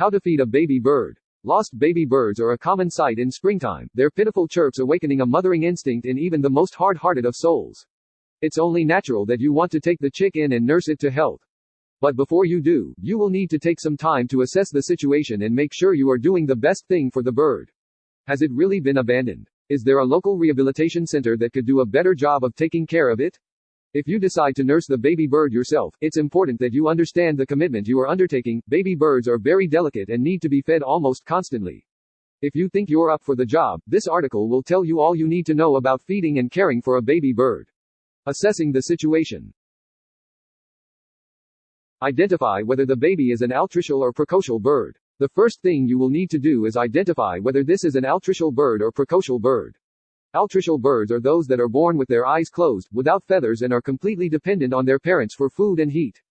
How to feed a baby bird. Lost baby birds are a common sight in springtime, their pitiful chirps awakening a mothering instinct in even the most hard-hearted of souls. It's only natural that you want to take the chick in and nurse it to health. But before you do, you will need to take some time to assess the situation and make sure you are doing the best thing for the bird. Has it really been abandoned? Is there a local rehabilitation center that could do a better job of taking care of it? If you decide to nurse the baby bird yourself, it's important that you understand the commitment you are undertaking. Baby birds are very delicate and need to be fed almost constantly. If you think you're up for the job, this article will tell you all you need to know about feeding and caring for a baby bird. Assessing the situation. Identify whether the baby is an altricial or precocial bird. The first thing you will need to do is identify whether this is an altricial bird or precocial bird. Altricial birds are those that are born with their eyes closed, without feathers and are completely dependent on their parents for food and heat.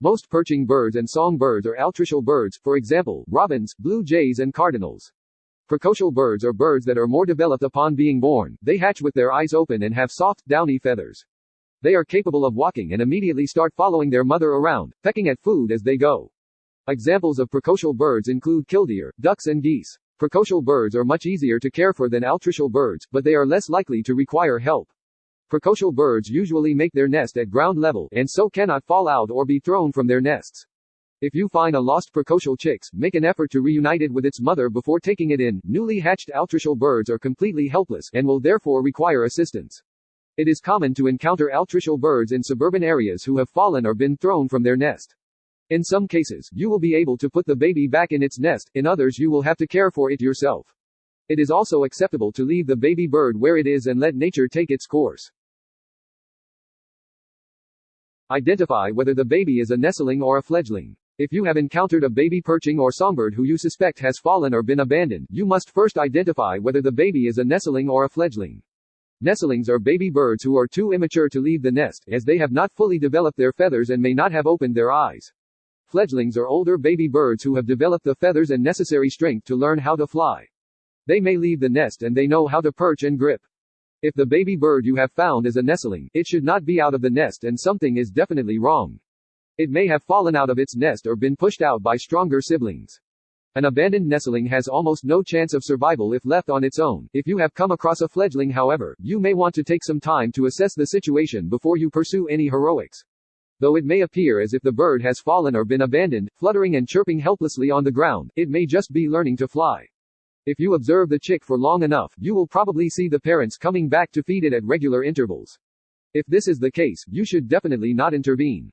Most perching birds and songbirds are altricial birds, for example, robins, blue jays and cardinals. Precocial birds are birds that are more developed upon being born, they hatch with their eyes open and have soft, downy feathers. They are capable of walking and immediately start following their mother around, pecking at food as they go. Examples of precocial birds include killdeer, ducks and geese. Precocial birds are much easier to care for than altricial birds, but they are less likely to require help. Precocial birds usually make their nest at ground level, and so cannot fall out or be thrown from their nests. If you find a lost precocial chicks, make an effort to reunite it with its mother before taking it in. Newly hatched altricial birds are completely helpless, and will therefore require assistance. It is common to encounter altricial birds in suburban areas who have fallen or been thrown from their nest. In some cases, you will be able to put the baby back in its nest, in others you will have to care for it yourself. It is also acceptable to leave the baby bird where it is and let nature take its course. Identify whether the baby is a nestling or a fledgling. If you have encountered a baby perching or songbird who you suspect has fallen or been abandoned, you must first identify whether the baby is a nestling or a fledgling. Nestlings are baby birds who are too immature to leave the nest, as they have not fully developed their feathers and may not have opened their eyes. Fledglings are older baby birds who have developed the feathers and necessary strength to learn how to fly. They may leave the nest and they know how to perch and grip. If the baby bird you have found is a nestling, it should not be out of the nest and something is definitely wrong. It may have fallen out of its nest or been pushed out by stronger siblings. An abandoned nestling has almost no chance of survival if left on its own. If you have come across a fledgling however, you may want to take some time to assess the situation before you pursue any heroics. Though it may appear as if the bird has fallen or been abandoned, fluttering and chirping helplessly on the ground, it may just be learning to fly. If you observe the chick for long enough, you will probably see the parents coming back to feed it at regular intervals. If this is the case, you should definitely not intervene.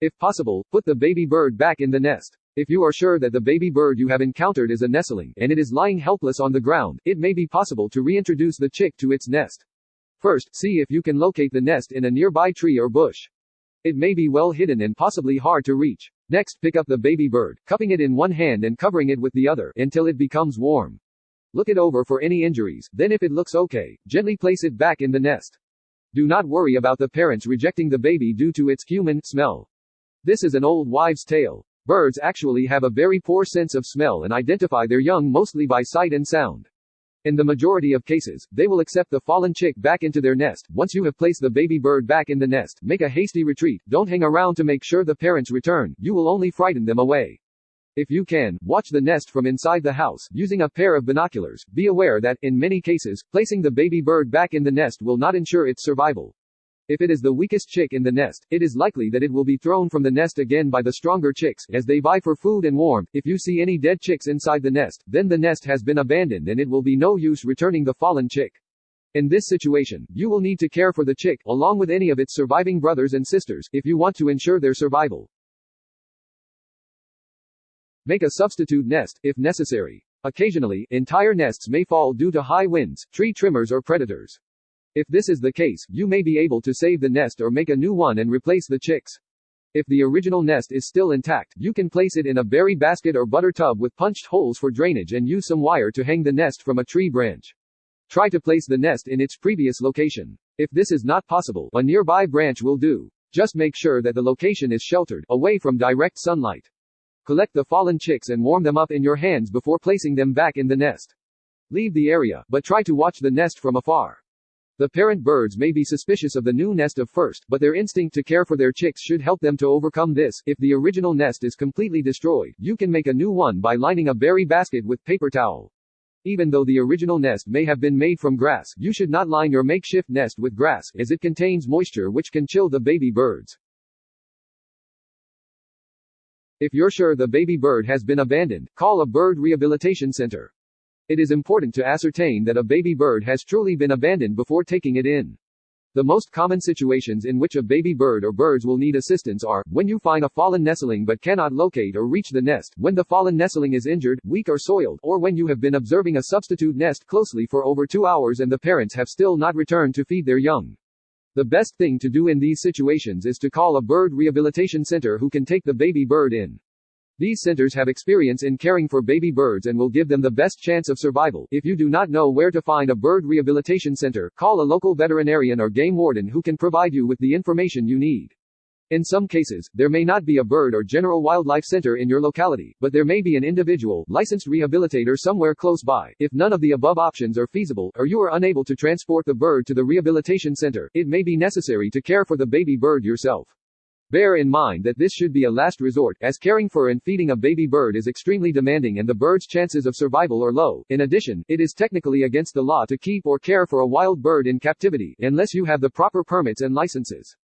If possible, put the baby bird back in the nest. If you are sure that the baby bird you have encountered is a nestling, and it is lying helpless on the ground, it may be possible to reintroduce the chick to its nest. First, see if you can locate the nest in a nearby tree or bush. It may be well hidden and possibly hard to reach. Next, pick up the baby bird, cupping it in one hand and covering it with the other, until it becomes warm. Look it over for any injuries, then if it looks okay, gently place it back in the nest. Do not worry about the parents rejecting the baby due to its human smell. This is an old wives' tale. Birds actually have a very poor sense of smell and identify their young mostly by sight and sound. In the majority of cases, they will accept the fallen chick back into their nest. Once you have placed the baby bird back in the nest, make a hasty retreat. Don't hang around to make sure the parents return, you will only frighten them away. If you can, watch the nest from inside the house, using a pair of binoculars. Be aware that, in many cases, placing the baby bird back in the nest will not ensure its survival. If it is the weakest chick in the nest, it is likely that it will be thrown from the nest again by the stronger chicks, as they vie for food and warmth. If you see any dead chicks inside the nest, then the nest has been abandoned and it will be no use returning the fallen chick. In this situation, you will need to care for the chick, along with any of its surviving brothers and sisters, if you want to ensure their survival. Make a substitute nest, if necessary. Occasionally, entire nests may fall due to high winds, tree trimmers or predators. If this is the case, you may be able to save the nest or make a new one and replace the chicks. If the original nest is still intact, you can place it in a berry basket or butter tub with punched holes for drainage and use some wire to hang the nest from a tree branch. Try to place the nest in its previous location. If this is not possible, a nearby branch will do. Just make sure that the location is sheltered, away from direct sunlight. Collect the fallen chicks and warm them up in your hands before placing them back in the nest. Leave the area, but try to watch the nest from afar. The parent birds may be suspicious of the new nest at first, but their instinct to care for their chicks should help them to overcome this. If the original nest is completely destroyed, you can make a new one by lining a berry basket with paper towel. Even though the original nest may have been made from grass, you should not line your makeshift nest with grass, as it contains moisture which can chill the baby birds. If you're sure the baby bird has been abandoned, call a bird rehabilitation center. It is important to ascertain that a baby bird has truly been abandoned before taking it in. The most common situations in which a baby bird or birds will need assistance are, when you find a fallen nestling but cannot locate or reach the nest, when the fallen nestling is injured, weak or soiled, or when you have been observing a substitute nest closely for over two hours and the parents have still not returned to feed their young. The best thing to do in these situations is to call a bird rehabilitation center who can take the baby bird in. These centers have experience in caring for baby birds and will give them the best chance of survival. If you do not know where to find a bird rehabilitation center, call a local veterinarian or game warden who can provide you with the information you need. In some cases, there may not be a bird or general wildlife center in your locality, but there may be an individual, licensed rehabilitator somewhere close by. If none of the above options are feasible, or you are unable to transport the bird to the rehabilitation center, it may be necessary to care for the baby bird yourself. Bear in mind that this should be a last resort, as caring for and feeding a baby bird is extremely demanding and the bird's chances of survival are low. In addition, it is technically against the law to keep or care for a wild bird in captivity, unless you have the proper permits and licenses.